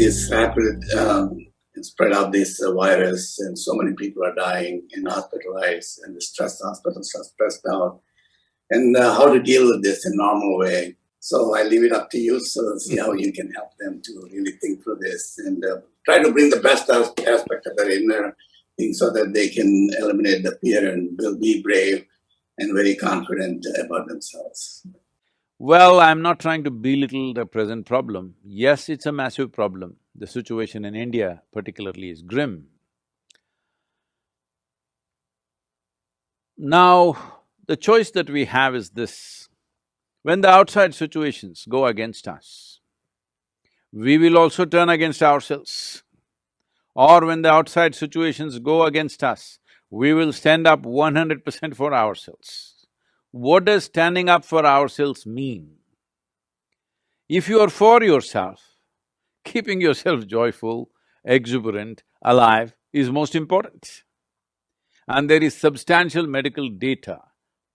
this rapid um, spread of this uh, virus and so many people are dying and hospitalized and the stress hospitals are stressed out and uh, how to deal with this in normal way. So I leave it up to you. So see how you can help them to really think through this and uh, try to bring the best aspect of their inner thing so that they can eliminate the fear and be brave and very confident about themselves. Well, I'm not trying to belittle the present problem. Yes, it's a massive problem. The situation in India particularly is grim. Now, the choice that we have is this. When the outside situations go against us, we will also turn against ourselves. Or when the outside situations go against us, we will stand up one hundred percent for ourselves. What does standing up for ourselves mean? If you are for yourself, keeping yourself joyful, exuberant, alive is most important. And there is substantial medical data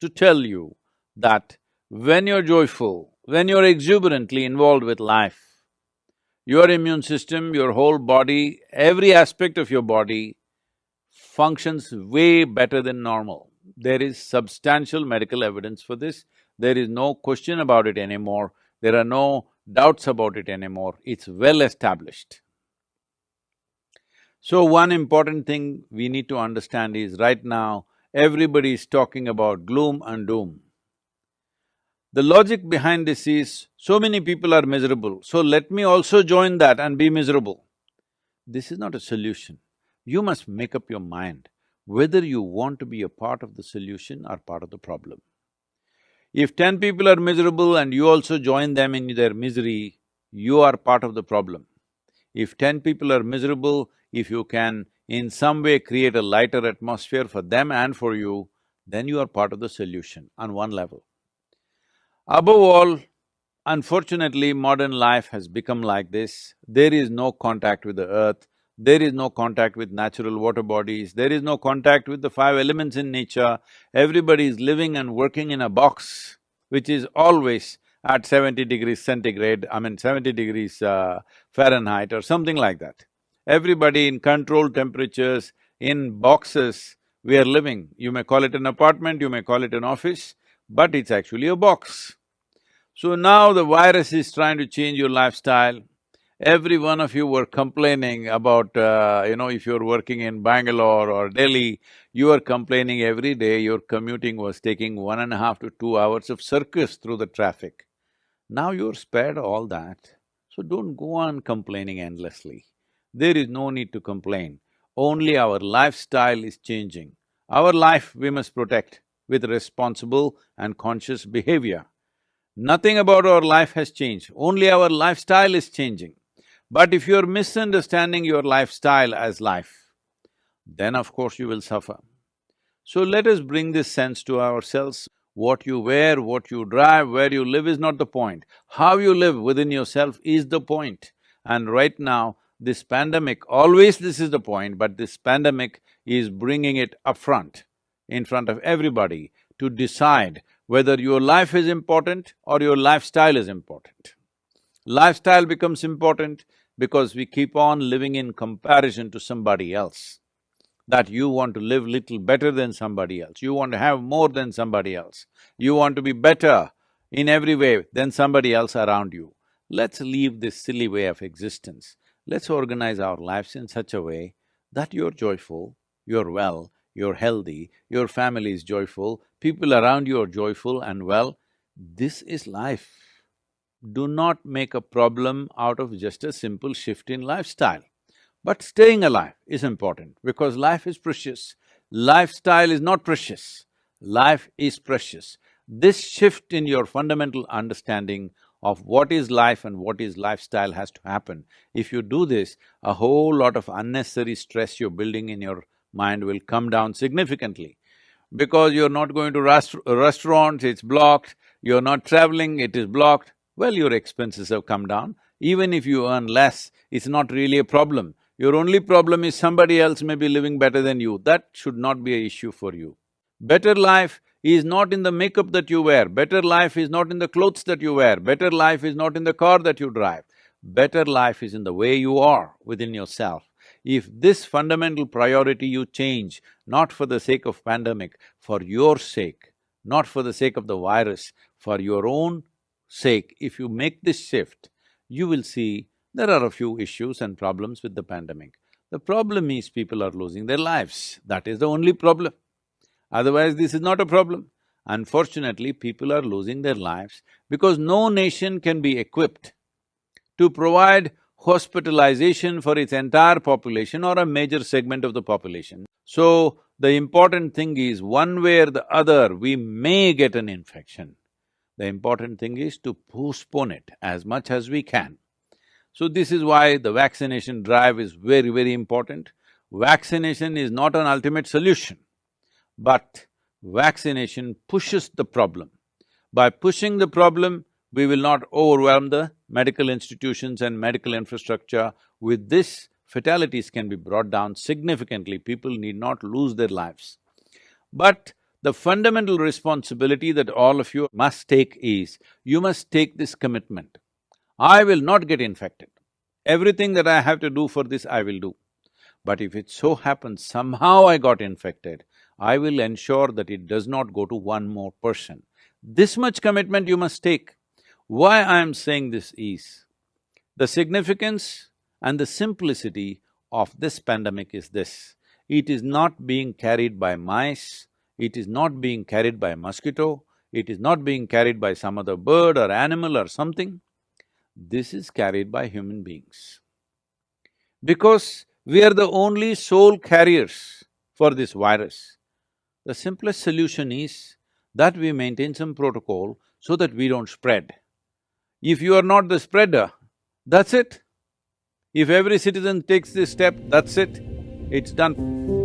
to tell you that when you're joyful, when you're exuberantly involved with life, your immune system, your whole body, every aspect of your body functions way better than normal. There is substantial medical evidence for this. There is no question about it anymore. There are no doubts about it anymore. It's well established. So one important thing we need to understand is right now, everybody is talking about gloom and doom. The logic behind this is, so many people are miserable, so let me also join that and be miserable. This is not a solution. You must make up your mind whether you want to be a part of the solution or part of the problem. If ten people are miserable and you also join them in their misery, you are part of the problem. If ten people are miserable, if you can in some way create a lighter atmosphere for them and for you, then you are part of the solution on one level. Above all, unfortunately, modern life has become like this. There is no contact with the earth, there is no contact with natural water bodies, there is no contact with the five elements in nature, everybody is living and working in a box which is always at seventy degrees centigrade, I mean seventy degrees uh, Fahrenheit or something like that. Everybody in controlled temperatures, in boxes, we are living. You may call it an apartment, you may call it an office, but it's actually a box. So now the virus is trying to change your lifestyle, every one of you were complaining about, uh, you know, if you're working in Bangalore or Delhi, you were complaining every day your commuting was taking one and a half to two hours of circus through the traffic. Now you're spared all that, so don't go on complaining endlessly. There is no need to complain, only our lifestyle is changing. Our life we must protect with responsible and conscious behavior. Nothing about our life has changed, only our lifestyle is changing. But if you're misunderstanding your lifestyle as life, then of course you will suffer. So let us bring this sense to ourselves. What you wear, what you drive, where you live is not the point. How you live within yourself is the point. And right now, this pandemic, always this is the point, but this pandemic is bringing it up front, in front of everybody, to decide whether your life is important or your lifestyle is important. Lifestyle becomes important because we keep on living in comparison to somebody else. That you want to live little better than somebody else, you want to have more than somebody else, you want to be better in every way than somebody else around you. Let's leave this silly way of existence. Let's organize our lives in such a way that you're joyful, you're well, you're healthy, your family is joyful, people around you are joyful and well. This is life do not make a problem out of just a simple shift in lifestyle. But staying alive is important because life is precious. Lifestyle is not precious, life is precious. This shift in your fundamental understanding of what is life and what is lifestyle has to happen. If you do this, a whole lot of unnecessary stress you're building in your mind will come down significantly. Because you're not going to rest restaurants, it's blocked, you're not traveling, it is blocked, well, your expenses have come down. Even if you earn less, it's not really a problem. Your only problem is somebody else may be living better than you. That should not be a issue for you. Better life is not in the makeup that you wear, better life is not in the clothes that you wear, better life is not in the car that you drive. better life is in the way you are within yourself. If this fundamental priority you change, not for the sake of pandemic, for your sake, not for the sake of the virus, for your own sake, if you make this shift, you will see there are a few issues and problems with the pandemic. The problem is people are losing their lives, that is the only problem. Otherwise, this is not a problem. Unfortunately, people are losing their lives because no nation can be equipped to provide hospitalization for its entire population or a major segment of the population. So, the important thing is, one way or the other, we may get an infection. The important thing is to postpone it as much as we can. So this is why the vaccination drive is very, very important. Vaccination is not an ultimate solution, but vaccination pushes the problem. By pushing the problem, we will not overwhelm the medical institutions and medical infrastructure. With this, fatalities can be brought down significantly, people need not lose their lives. But the fundamental responsibility that all of you must take is, you must take this commitment. I will not get infected. Everything that I have to do for this, I will do. But if it so happens somehow I got infected, I will ensure that it does not go to one more person. This much commitment you must take. Why I am saying this is, the significance and the simplicity of this pandemic is this. It is not being carried by mice, it is not being carried by mosquito, it is not being carried by some other bird or animal or something. This is carried by human beings. Because we are the only sole carriers for this virus. The simplest solution is that we maintain some protocol so that we don't spread. If you are not the spreader, that's it. If every citizen takes this step, that's it, it's done.